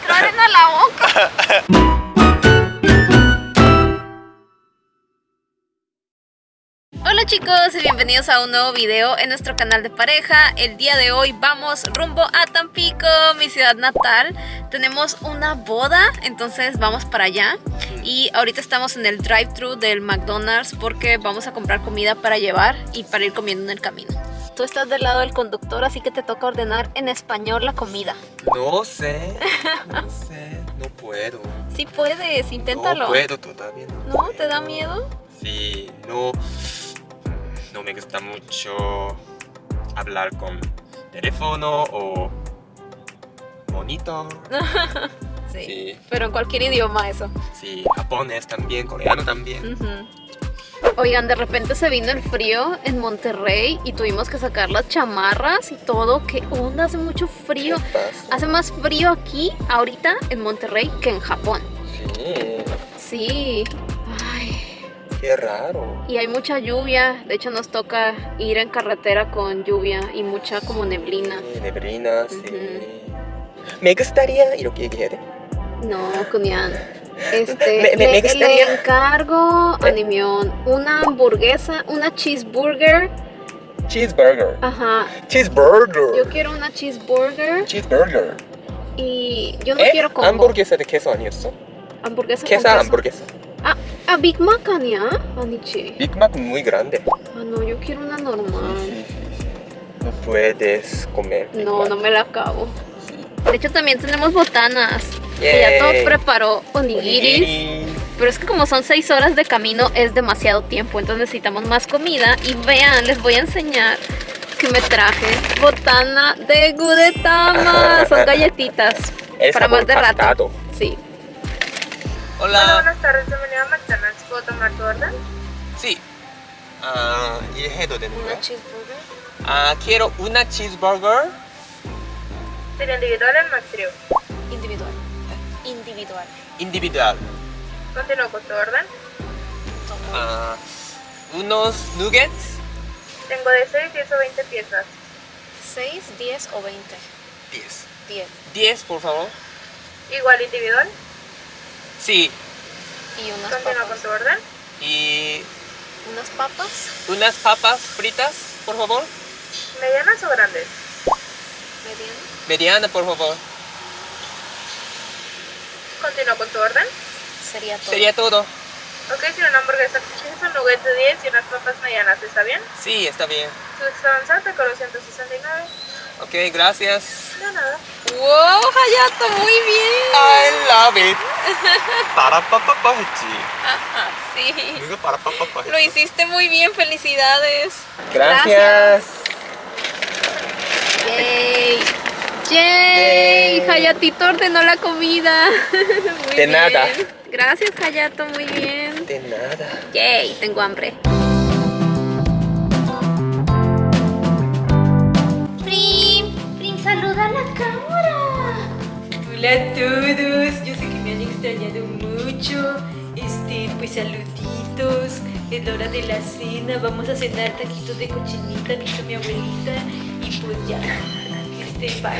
la boca. Hola chicos y bienvenidos a un nuevo video en nuestro canal de pareja. El día de hoy vamos rumbo a Tampico, mi ciudad natal. Tenemos una boda, entonces vamos para allá. Y ahorita estamos en el drive-thru del McDonald's Porque vamos a comprar comida para llevar y para ir comiendo en el camino Tú estás del lado del conductor, así que te toca ordenar en español la comida No sé, no sé, no puedo. Si puedes, inténtalo No puedo todavía. No, ¿No? ¿Te da miedo? Sí, no, no me gusta mucho hablar con teléfono o monitor. Sí. Sí, Pero en cualquier idioma eso sí, japonés también, coreano también. Ujú. Oigan, de repente se vino el frío en Monterrey y tuvimos que sacar las chamarras y todo. ¿Qué onda? Hace mucho frío. Hace más frío aquí, ahorita, en Monterrey que en Japón. Sí. Sí. Ay. Qué raro. Y hay mucha lluvia. De hecho, nos toca ir en carretera con lluvia y mucha como neblina. Sí, neblina, sí. Me gustaría, ¿y lo que No, Kunyan. Este, Me- me- le, me gustaría- le encargo, Animión, una hamburguesa, una cheeseburger. Cheeseburger. Ajá, Cheeseburger. Yo quiero una cheeseburger Cheeseburger. y yo no 에? quiero combo. hamburguesa de queso 아니었어? Hamburguesa con queso queso. hamburguesa. Ah, ah, Big Mac 아니야? 아니지. Big Mac muy grande. Ah, no, yo quiero una normal. No puedes comer. Big No, Mac. no me la acabo. Sí. De hecho, también tenemos botanas. Ya todo preparó onigiris. Pero es que como son 6 horas de camino es demasiado tiempo, entonces necesitamos más comida. Y vean, les voy a enseñar que me traje botana de Gudetama. Son galletitas para más de rato. Hola. Hola, buenas tardes. Bienvenido a McDonald's. ¿Puedo tomar tu orden? Sí. Uh, ¿Y de nuevo? Una ¿eh? cheeseburger. Ah, quiero una cheeseburger. ¿Sería individual o en Individual. Individual. individual. Continúo con tu orden. Ah, unos nuggets. Tengo de 6, 10 o 20 piezas. 6, 10 o 20. 10. 10. 10, por favor. Igual individual. Sí. Y unas con papas. tu orden. Y Unas papas. unas papas fritas, por favor. ¿Medianas o grandes? Mediano. Mediana, por favor continúo con tu orden? Sería todo. Sería todo. Ok, si una hamburguesa con un nugget de 10 y unas papas medianas, ¿está bien? Sí, está bien. Su avanzante con los 169. Ok, gracias. De nada. ¡Wow, Hayato! ¡Muy bien! I love it. para papá pa, Sí. Digo para papá Lo hiciste muy bien, felicidades. Gracias. gracias. Yay. Yay. Yay. Hayatito ordenó la comida. Muy De bien. nada. Gracias, Hayato. Muy bien. De nada. ¡Yay! Tengo hambre. Prim, Prim, saluda a la cámara. Hola a todos, yo sé que me han extrañado mucho. Este, pues saluditos. Es la hora de la cena. Vamos a cenar taquitos de cochinita, dijo mi abuelita. Y pues ya. Sí, bye.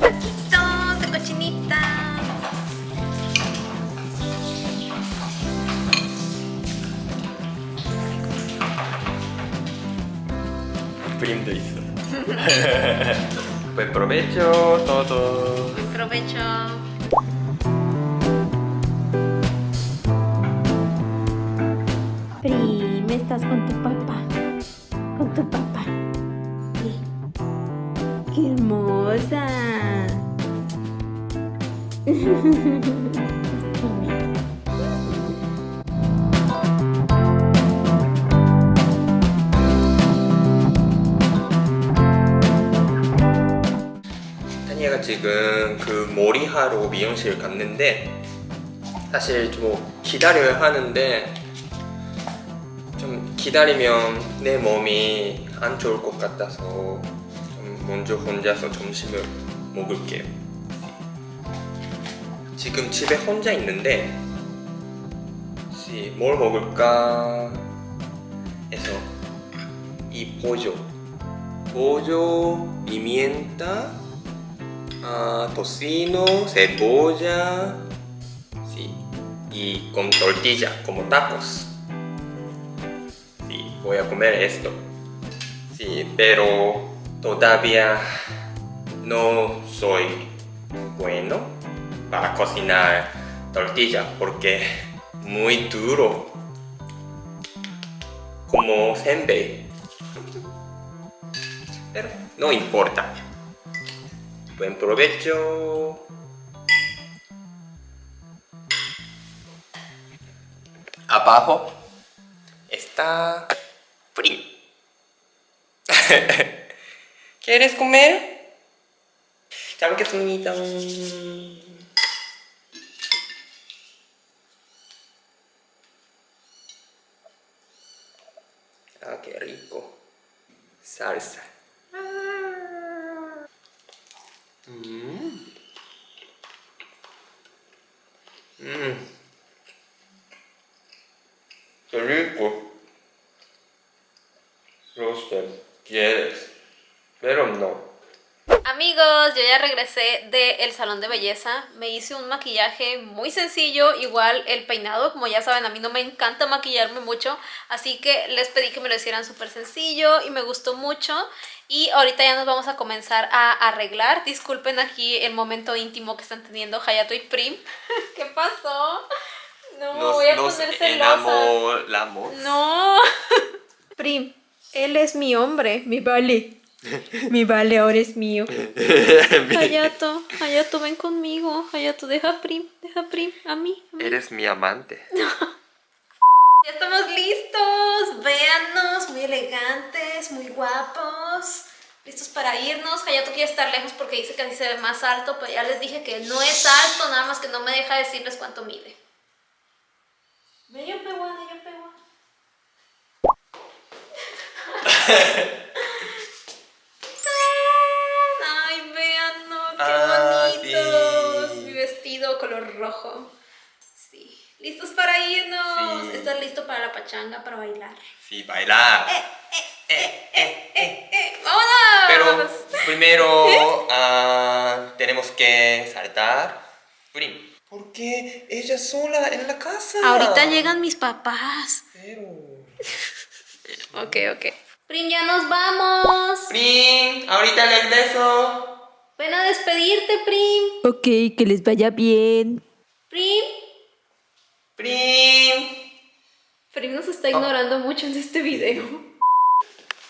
Taquitos. Prim hizo. Buen pues provecho, todo. Provecho. Pri, estás con tu papá. Con tu papá. 타니아가 지금 그 머리하러 미용실 갔는데 사실 좀 기다려야 하는데 좀 기다리면 내 몸이 안 좋을 것 같아서 좀 먼저 혼자서 점심을 먹을게요. 지금 집에 혼자 있는데 혹시 뭘 먹을까 해서 이 보조 보조 미미엔타 ah, tocino, cebolla, sí, y con tortilla, como tacos. Sí, voy a comer esto. Sí, pero todavía no soy bueno para cocinar tortilla porque muy duro como senbei pero no importa buen provecho abajo está Prim ¿Quieres comer? 잘 먹겠습니다 Salsa. Mmm. Mmm. Qué rico. No sé, quieres, pero no. Amigos, yo ya regresé del salón de belleza, me hice un maquillaje muy sencillo, igual el peinado, como ya saben, a mí no me encanta maquillarme mucho, así que les pedí que me lo hicieran súper sencillo y me gustó mucho. Y ahorita ya nos vamos a comenzar a arreglar, disculpen aquí el momento íntimo que están teniendo Hayato y Prim. ¿Qué pasó? No, voy a poner celosa. enamoramos. No. Prim, él es mi hombre, mi vale. Mi vale ahora es mío. Hayato, Hayato, ven conmigo. Hayato, deja a Prim, deja a Prim, a mí. a mí. Eres mi amante. Ya estamos listos. Véannos, muy elegantes, muy guapos. Listos para irnos. Hayato quiere estar lejos porque dice que así se ve más alto, pero ya les dije que no es alto, nada más que no me deja decirles cuánto mide. Peguán, medio peguán. Ay, rojo. Sí. Listos para irnos. Sí. ¿Estás listo para la pachanga, para bailar? Sí, bailar. ¡Eh, vámonos! Pero primero ah, tenemos que saltar. Prim. ¿Por qué ella sola en la casa? Ahorita llegan mis papás. Pero... Ok, ok. Prim, ya nos vamos. Prim, ahorita regreso. Ven a despedirte, Prim. Ok, que les vaya bien. Prim. Prim. Prim nos está ignorando mucho en este video.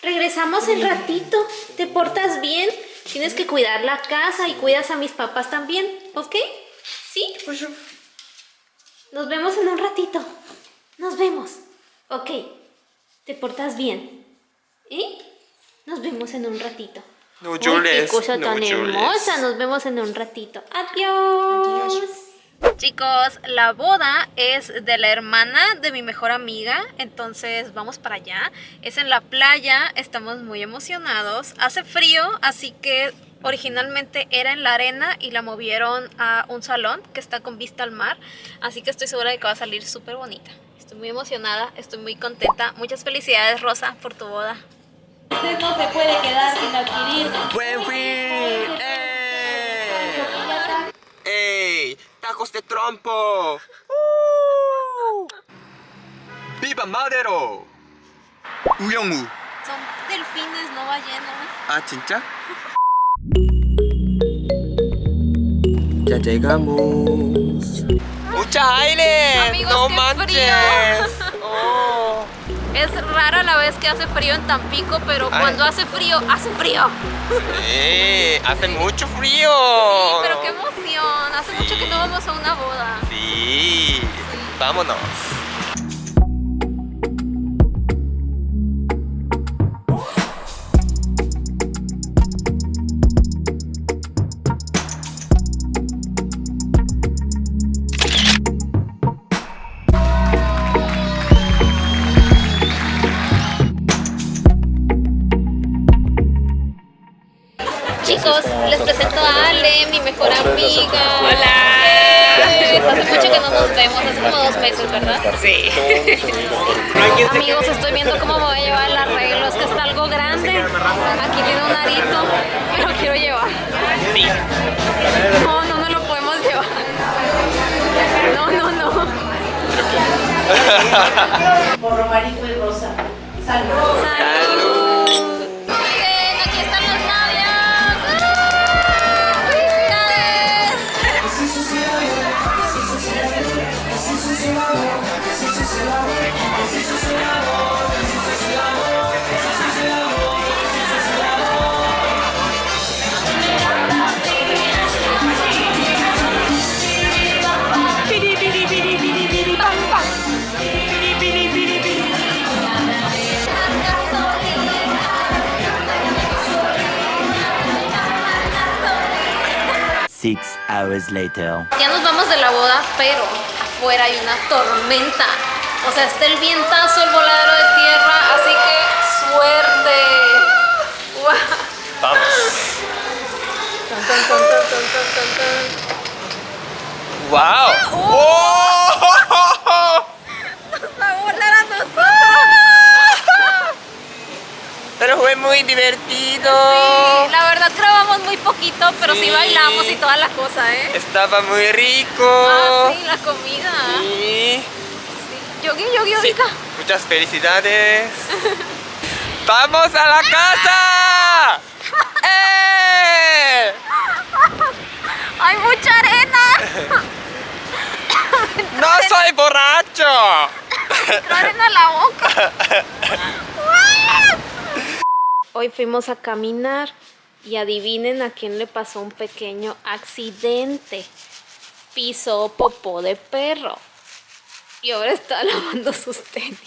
Regresamos en ratito. ¿Te portas bien? Tienes que cuidar la casa y cuidas a mis papás también, ¿ok? ¿Sí? Nos vemos en un ratito. Nos vemos. Ok. ¿Te portas bien? ¿Eh? Nos vemos en un ratito. No Uy, llores. qué cosa no tan llores. hermosa. Nos vemos en un ratito. Adiós. Chicos, la boda es de la hermana de mi mejor amiga, entonces vamos para allá. Es en la playa, estamos muy emocionados. Hace frío, así que originalmente era en la arena y la movieron a un salón que está con vista al mar, así que estoy segura de que va a salir súper bonita. Estoy muy emocionada, estoy muy contenta. Muchas felicidades, Rosa, por tu boda. Usted no se puede quedar sin adquirir. ¡Buen fin! ¡Ey! ¡Ey! ¡Tacos de trompo! ¡Uh! ¡Viva Madero! 우영우 Son delfines, no ballenas. 아 진짜? Ya llegamos. ¡Mucha aire! Amigos, ¡No qué manches! Oh. Es rara la vez que hace frío en Tampico, pero Ay. cuando hace frío, hace frío. Sí, hace mucho frío. Sí, pero qué Hace mucho que no vamos a una boda. Sí, vámonos. Amigos, estoy viendo cómo voy a llevar el arreglo. Es que está algo grande. Aquí tiene un arito, pero quiero llevar. No, no, no lo podemos llevar. No, no, no. Por Romarito y Rosa. Saludos. Saludos. Six hours later. Ya nos vamos de la boda, pero afuera hay una tormenta. O sea, está el vientazo, el voladero de tierra, así que suerte. Vamos. ¡Wow! ¡Oh! Va a volar a nosotros. Pero fue muy divertido. Sí, la verdad grabamos muy pero sí, Sí. bailamos y toda la cosa, ¿eh? Estaba muy rico. Ah, sí, la comida. Sí. Yogi, yogi, Sí. ahorita. Muchas felicidades. ¡Vamos a la casa! ¡Eh! ¡Hay mucha arena! ¡No soy borracho! Entró arena en la boca. Hoy fuimos a caminar y adivinen a quién le pasó un pequeño accidente. Pisó popó de perro. Y ahora está lavando sus tenis.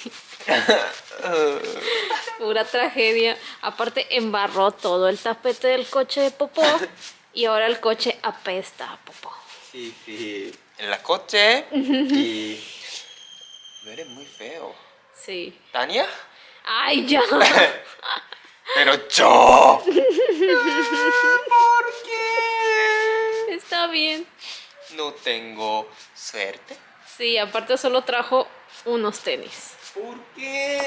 Pura tragedia. Aparte embarró todo el tapete del coche de popó y ahora el coche apesta a popó. Sí, sí. En la coche y... Huele muy feo. Sí. ¿Tania? ¡Ay, ya! Pero yo. ¿Por qué? Está bien. No tengo suerte. Sí, aparte solo trajo unos tenis. ¿Por qué?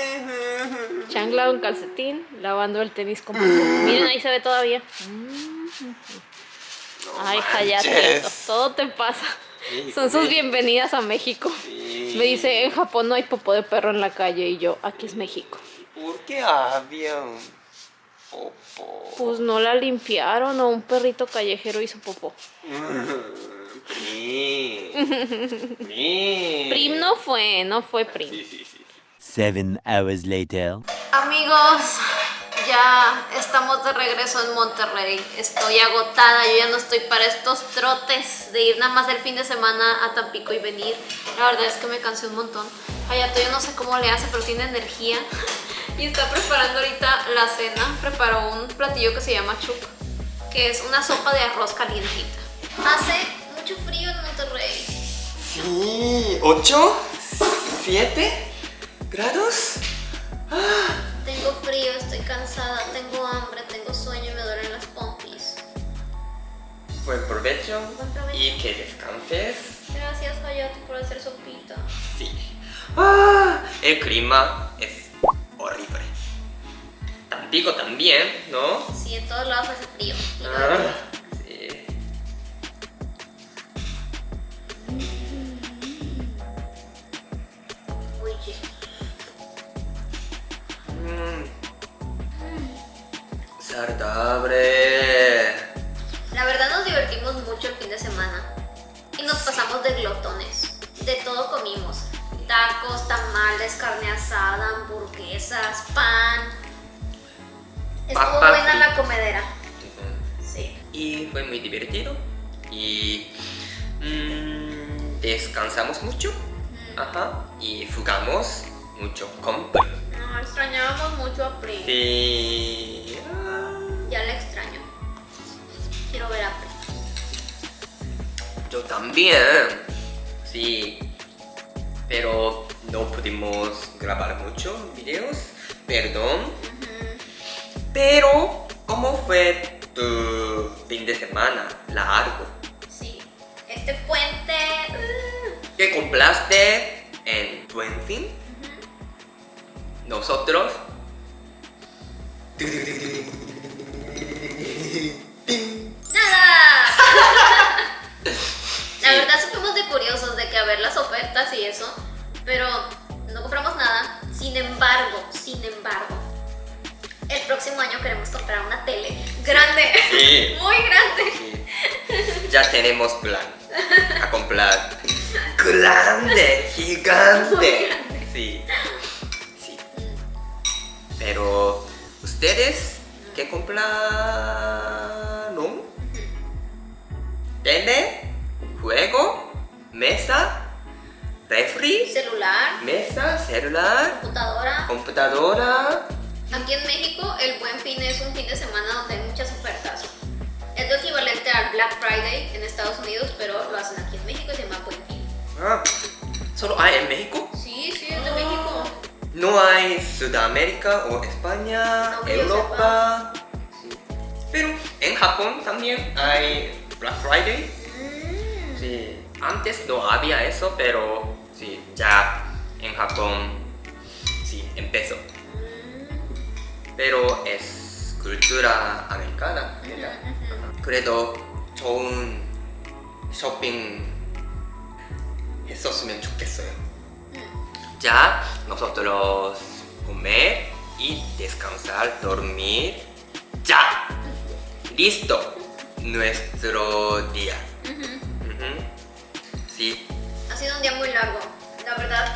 Chancla un calcetín, lavando el tenis como... Miren, ahí se ve todavía. Ay, manches. Hayato, todo te pasa. Sí, Son sus bienvenidas a México. Sí. Me dice, en Japón no hay popó de perro en la calle y yo, aquí es México. ¿Por qué había un popo? Pues no la limpiaron o un perrito callejero hizo popó. Sí. Sí. Prim no fue, no fue Prim. Sí, sí, sí. Seven hours later. Amigos, ya estamos de regreso en Monterrey. Estoy agotada, yo ya no estoy para estos trotes de ir nada más el fin de semana a Tampico y venir. La verdad es que me cansé un montón. Hayato yo no sé cómo le hace, pero tiene energía. Y está preparando ahorita la cena. Preparó un platillo que se llama chup, que es una sopa de arroz calientita. Hace mucho frío en Monterrey. Sí. ¿Ocho? ¿Siete grados? Tengo frío, estoy cansada, tengo hambre, tengo sueño y me duelen las pompis. Buen provecho. Buen provecho. Y que descanses. Gracias, Hayato, por hacer sopita. Sí. Ah, el clima horrible. Tampico también, ¿no? Sí, en todos lados hace frío. Ah, sí. Mm. Saludable. La verdad nos divertimos mucho el fin de semana. Y nos pasamos de glotones. De todo comimos. Tacos, tamales, carne asada, hamburguesas, pan. Estuvo Papas buena y- la comedera. Sí. Y fue muy divertido. Y mm, descansamos mucho. Ajá. Y jugamos mucho con Pri. No, extrañábamos mucho a Pri. Sí. Ah, Ya la extraño. Quiero ver a Pri. Yo también. Sí. Pero no pudimos grabar mucho videos. Perdón. Pero, ¿cómo fue tu fin de semana largo? Sí. Este puente. uh, ¿Qué compraste en Buen Fin? Nosotros. Ofertas y eso, pero no compramos nada. Sin embargo, sin embargo, el próximo año queremos comprar una tele grande, Sí. muy grande. Sí. Ya tenemos plan a comprar grande, gigante. Sí. Sí. Pero ustedes qué compraron? Tele, juego, mesa, refri, Celular, mesa, celular, computadora. computadora. Aquí en México el Buen Fin es un fin de semana donde hay muchas ofertas. Es lo equivalente al Black Friday en Estados Unidos, pero lo hacen aquí en México y se llama Buen Fin. Ah, ¿Solo hay en México? Sí, sí, es de México. No hay Sudamérica o España, No Europa. Sí. Pero en Japón también hay Black Friday. Mm. Sí. Antes no había eso, pero sí, ya en Japón sí empezó. Pero es cultura americana. ¿verdad? 그래도 좋은 쇼핑 했었으면 좋겠어요. Ya nosotros comer y descansar, dormir. Ya. Listo. Nuestro día. Ujú. Sí. Ha sido un día muy largo. La verdad,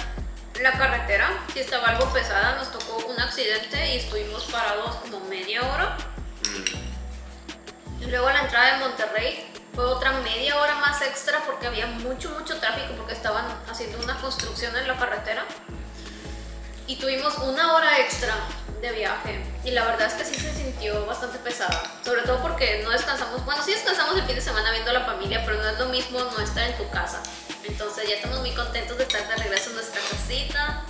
la carretera sí estaba algo pesada. Nos tocó un accidente y estuvimos parados como media hora. Mm. Y luego la entrada de Monterrey fue otra media hora más extra porque había mucho, mucho tráfico porque estaban haciendo una construcción en la carretera. Y tuvimos una hora extra de viaje. Y la verdad es que sí se sintió bastante pesada. Sobre todo porque no descansamos. Bueno, sí descansamos el fin de semana viendo a la familia, pero no es lo mismo no estar en tu casa. Entonces ya estamos muy contentos de estar de regreso en nuestra casita.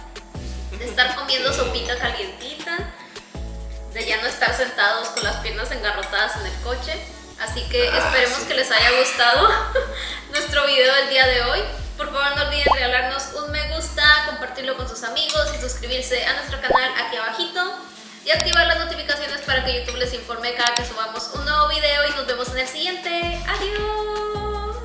De estar comiendo sopita calientita de ya no estar sentados con las piernas engarrotadas en el coche. Así que Ah, esperemos que les haya gustado nuestro video del día de hoy. Por favor no olviden regalarnos un me compartirlo con sus amigos y suscribirse a nuestro canal aquí abajito. Y activar las notificaciones para que YouTube les informe cada que subamos un nuevo video y nos vemos en el siguiente. Adiós.